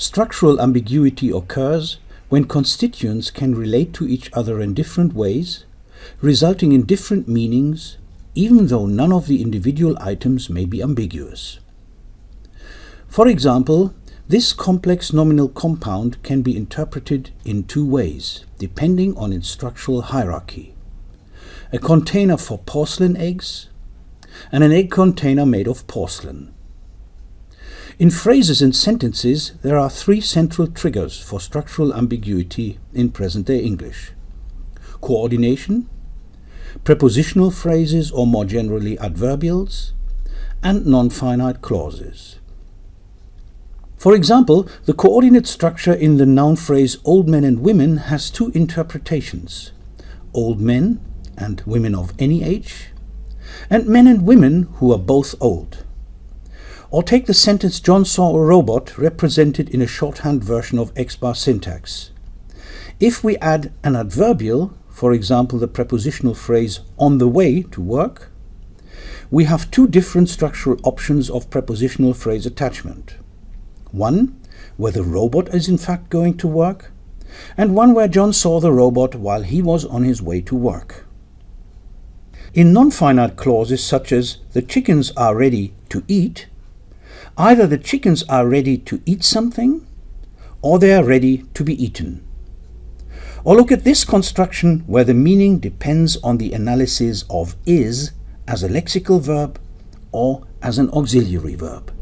Structural ambiguity occurs when constituents can relate to each other in different ways, resulting in different meanings, even though none of the individual items may be ambiguous. For example, this complex nominal compound can be interpreted in two ways, depending on its structural hierarchy. A container for porcelain eggs and an egg container made of porcelain. In phrases and sentences, there are three central triggers for structural ambiguity in present-day English. Coordination, prepositional phrases or more generally adverbials, and non-finite clauses. For example, the coordinate structure in the noun phrase old men and women has two interpretations. Old men and women of any age, and men and women who are both old. Or take the sentence John saw a robot represented in a shorthand version of X-bar syntax. If we add an adverbial, for example the prepositional phrase on the way to work, we have two different structural options of prepositional phrase attachment. One, where the robot is in fact going to work, and one where John saw the robot while he was on his way to work. In non-finite clauses such as the chickens are ready to eat, either the chickens are ready to eat something or they are ready to be eaten. Or look at this construction where the meaning depends on the analysis of is as a lexical verb or as an auxiliary verb.